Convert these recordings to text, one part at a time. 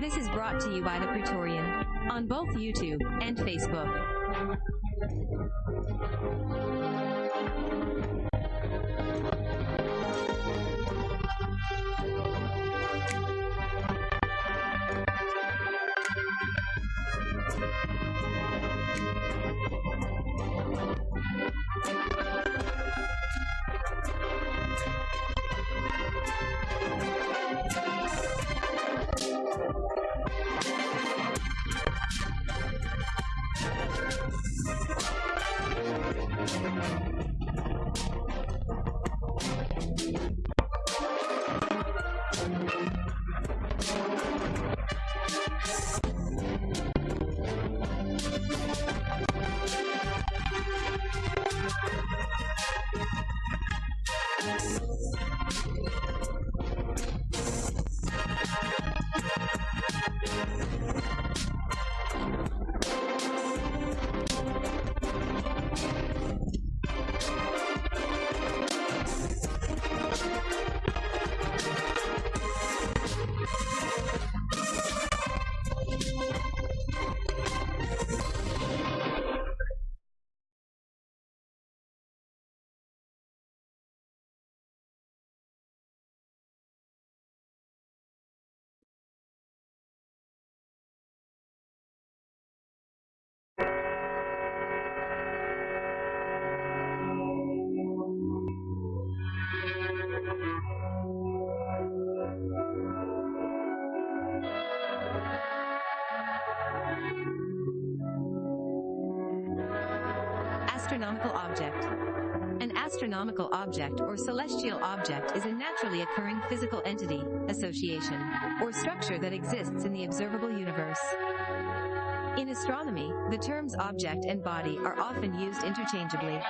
This is brought to you by the Praetorian on both YouTube and Facebook. Astronomical object. An astronomical object or celestial object is a naturally occurring physical entity, association, or structure that exists in the observable universe. In astronomy, the terms object and body are often used interchangeably.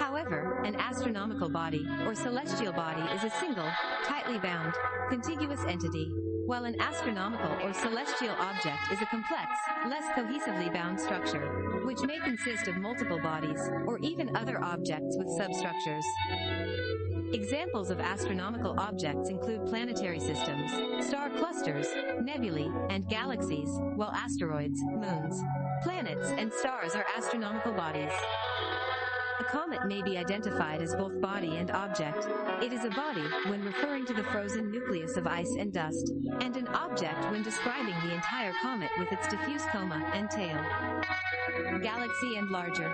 However, an astronomical body, or celestial body is a single, tightly bound, contiguous entity, while an astronomical or celestial object is a complex, less cohesively bound structure, which may consist of multiple bodies, or even other objects with substructures. Examples of astronomical objects include planetary systems, star clusters, nebulae, and galaxies, while asteroids, moons, planets, and stars are astronomical bodies. A comet may be identified as both body and object. It is a body when referring to the frozen nucleus of ice and dust, and an object when describing the entire comet with its diffuse coma and tail. Galaxy and larger.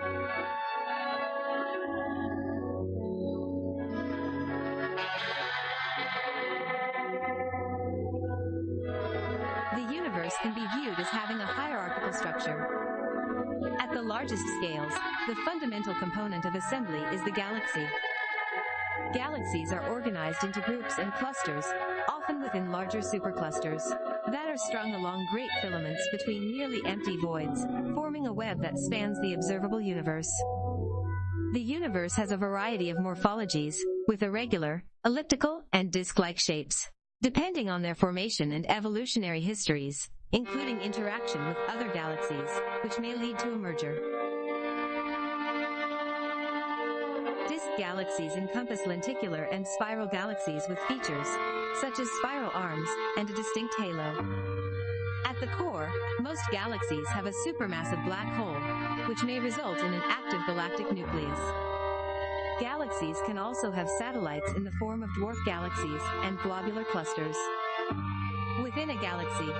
The universe can be viewed as having a hierarchical structure. At the largest scales, the fundamental component of assembly is the galaxy. Galaxies are organized into groups and clusters, often within larger superclusters, that are strung along great filaments between nearly empty voids, forming a web that spans the observable universe. The universe has a variety of morphologies, with irregular, elliptical, and disc-like shapes, depending on their formation and evolutionary histories, including interaction with other galaxies, which may lead to a merger. Disk galaxies encompass lenticular and spiral galaxies with features, such as spiral arms, and a distinct halo. At the core, most galaxies have a supermassive black hole, which may result in an active galactic nucleus. Galaxies can also have satellites in the form of dwarf galaxies and globular clusters. Within a galaxy,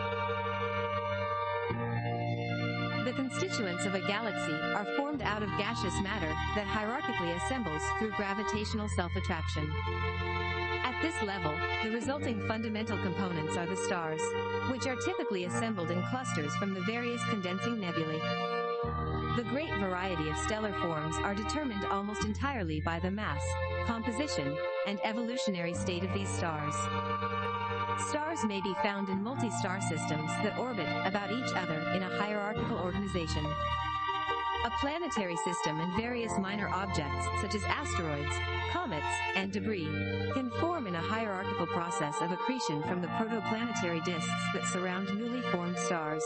the constituents of a galaxy are formed out of gaseous matter that hierarchically assembles through gravitational self-attraction. At this level, the resulting fundamental components are the stars, which are typically assembled in clusters from the various condensing nebulae. The great variety of stellar forms are determined almost entirely by the mass, composition, and evolutionary state of these stars. Stars may be found in multi-star systems that orbit about each other in a hierarchical organization. A planetary system and various minor objects, such as asteroids, comets, and debris, can form in a hierarchical process of accretion from the protoplanetary disks that surround newly formed stars.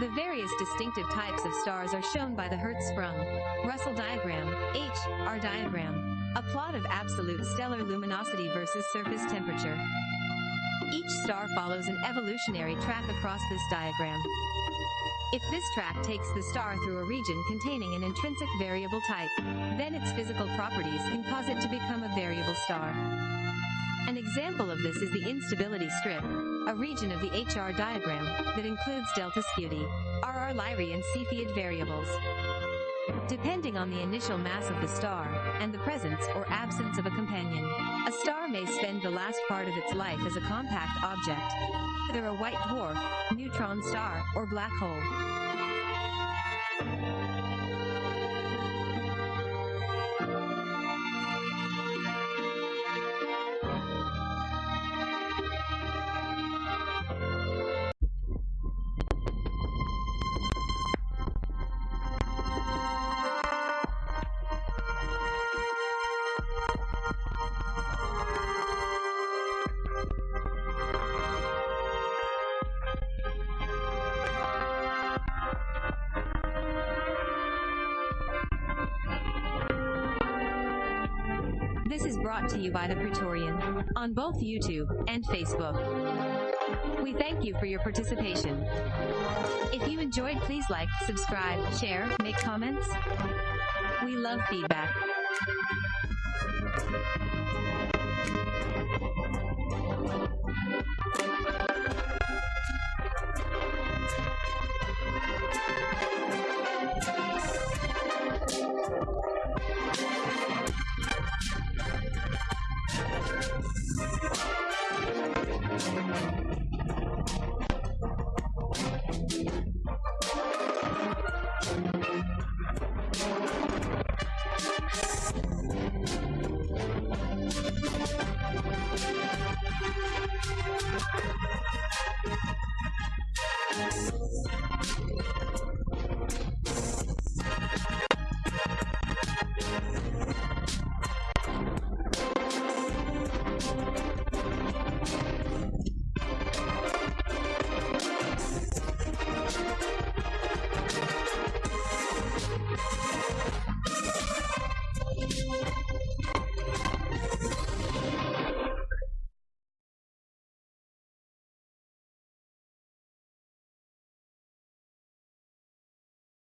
The various distinctive types of stars are shown by the Hertzsprung, Russell diagram, H, R diagram, a plot of absolute stellar luminosity versus surface temperature. Each star follows an evolutionary track across this diagram. If this track takes the star through a region containing an intrinsic variable type, then its physical properties can cause it to become a variable star. An example of this is the instability strip, a region of the HR diagram that includes delta Scuti, RR Lyrae and Cepheid variables. Depending on the initial mass of the star and the presence or absence of a companion, a star may spend the last part of its life as a compact object, either a white dwarf, neutron star, or black hole. This is brought to you by The Praetorian on both YouTube and Facebook. We thank you for your participation. If you enjoyed, please like, subscribe, share, make comments. We love feedback.